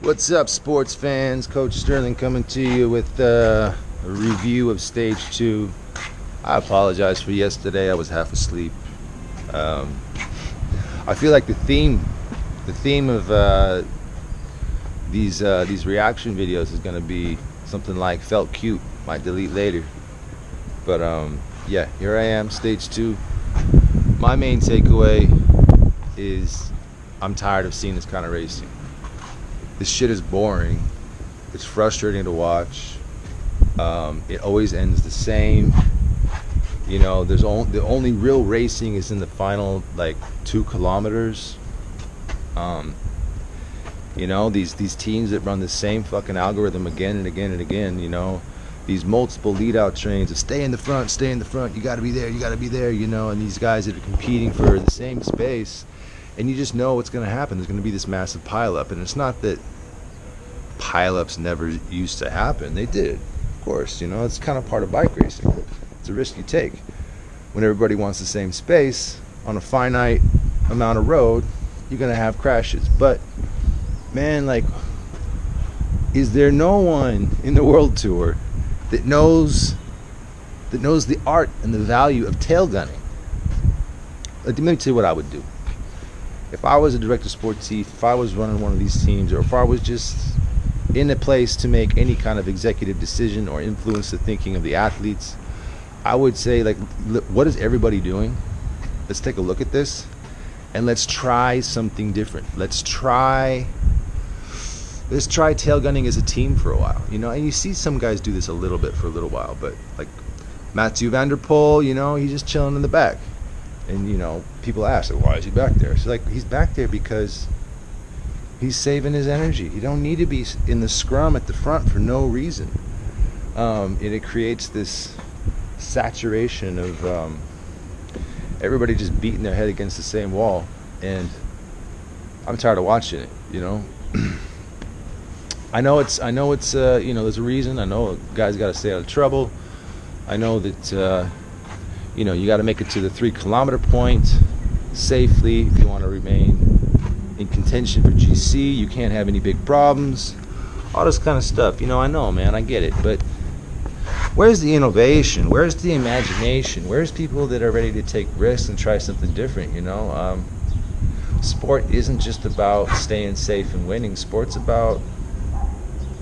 What's up, sports fans? Coach Sterling coming to you with uh, a review of stage two. I apologize for yesterday. I was half asleep. Um, I feel like the theme, the theme of uh, these uh, these reaction videos is gonna be something like "felt cute." Might delete later, but um, yeah, here I am, stage two. My main takeaway is I'm tired of seeing this kind of racing this shit is boring. It's frustrating to watch. Um, it always ends the same. You know, there's only the only real racing is in the final like two kilometers. Um, you know, these these teams that run the same fucking algorithm again and again and again. You know, these multiple lead out trains of stay in the front, stay in the front. You got to be there, you got to be there. You know, and these guys that are competing for the same space and you just know what's going to happen. There's going to be this massive pileup, and it's not that pileups never used to happen. They did, of course. You know, it's kind of part of bike racing. It's a risk you take. When everybody wants the same space on a finite amount of road, you're going to have crashes. But man, like, is there no one in the world tour that knows that knows the art and the value of tail gunning? Let me tell you what I would do if I was a director of sports chief, if I was running one of these teams, or if I was just in a place to make any kind of executive decision or influence the thinking of the athletes, I would say, like, what is everybody doing? Let's take a look at this and let's try something different. Let's try let's try tail gunning as a team for a while. You know, and you see some guys do this a little bit for a little while, but like Mathieu van der Poel, you know, he's just chilling in the back and you know people ask why is he back there? So like he's back there because he's saving his energy. He don't need to be in the scrum at the front for no reason. Um, and it creates this saturation of um, everybody just beating their head against the same wall and i'm tired of watching it you know? I know it's i know it's uh, you know there's a reason. I know a guy's got to stay out of trouble. I know that uh, you know, you got to make it to the three kilometer point safely if you want to remain in contention for GC. You can't have any big problems. All this kind of stuff. You know, I know, man, I get it. But where's the innovation? Where's the imagination? Where's people that are ready to take risks and try something different? You know, um, sport isn't just about staying safe and winning. Sport's about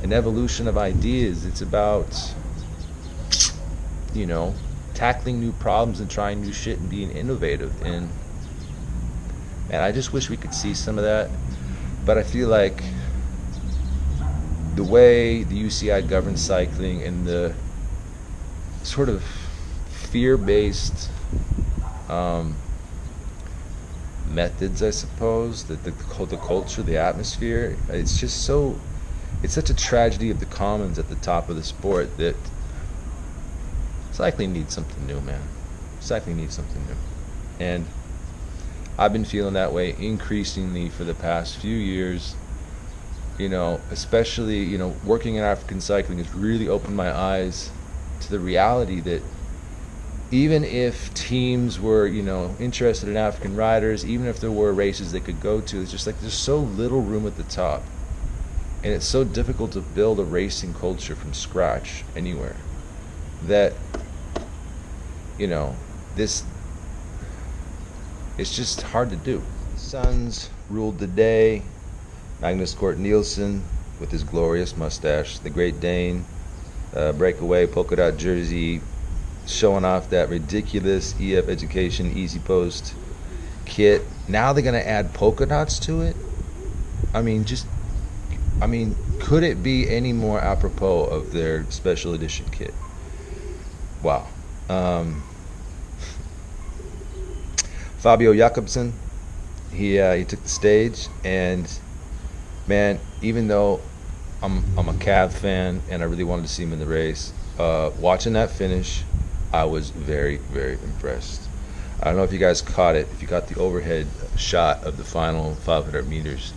an evolution of ideas. It's about, you know, tackling new problems and trying new shit and being innovative. And man, I just wish we could see some of that. But I feel like the way the UCI governs cycling and the sort of fear-based um, methods, I suppose, that the, the culture, the atmosphere, it's just so, it's such a tragedy of the commons at the top of the sport that cycling needs something new, man. Cycling needs something new. And I've been feeling that way increasingly for the past few years. You know, especially, you know, working in African cycling has really opened my eyes to the reality that even if teams were, you know, interested in African riders, even if there were races they could go to, it's just like there's so little room at the top. And it's so difficult to build a racing culture from scratch anywhere that you know, this it's just hard to do. Suns ruled the day. Magnus Cort Nielsen with his glorious mustache, the Great Dane, uh, breakaway polka dot jersey, showing off that ridiculous EF Education EasyPost kit. Now they're gonna add polka dots to it. I mean, just, I mean, could it be any more apropos of their special edition kit? Wow. Um, Fabio Jakobsen, he uh, he took the stage, and man, even though I'm I'm a Cav fan and I really wanted to see him in the race, uh, watching that finish, I was very very impressed. I don't know if you guys caught it. If you got the overhead shot of the final 500 meters,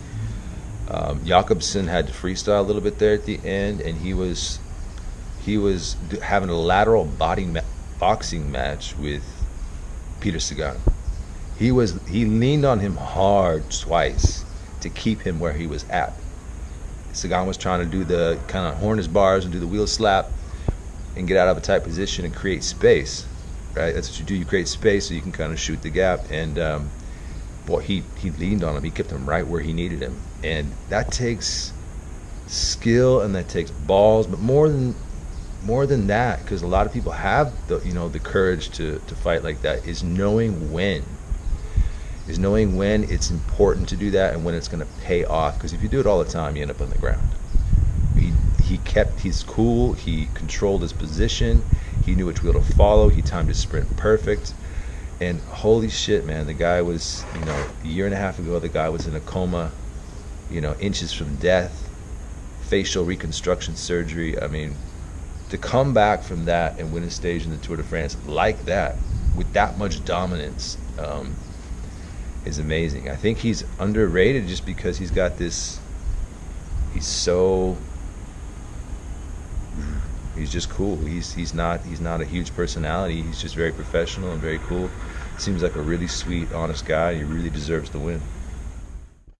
um, Jakobsen had to freestyle a little bit there at the end, and he was he was having a lateral body boxing match with Peter Sagan. He was he leaned on him hard twice to keep him where he was at. Sagan was trying to do the kind of harness bars and do the wheel slap and get out of a tight position and create space, right? That's what you do. You create space so you can kind of shoot the gap. And um, boy, he he leaned on him. He kept him right where he needed him, and that takes skill and that takes balls, but more than more than that, because a lot of people have the you know the courage to to fight like that, is knowing when. Is knowing when it's important to do that and when it's going to pay off. Because if you do it all the time, you end up on the ground. He he kept his cool. He controlled his position. He knew which wheel to follow. He timed his sprint perfect. And holy shit, man, the guy was you know a year and a half ago. The guy was in a coma, you know, inches from death facial reconstruction surgery. I mean, to come back from that and win a stage in the Tour de France like that, with that much dominance, um, is amazing. I think he's underrated just because he's got this. He's so. He's just cool. He's he's not he's not a huge personality. He's just very professional and very cool. Seems like a really sweet, honest guy. He really deserves to win.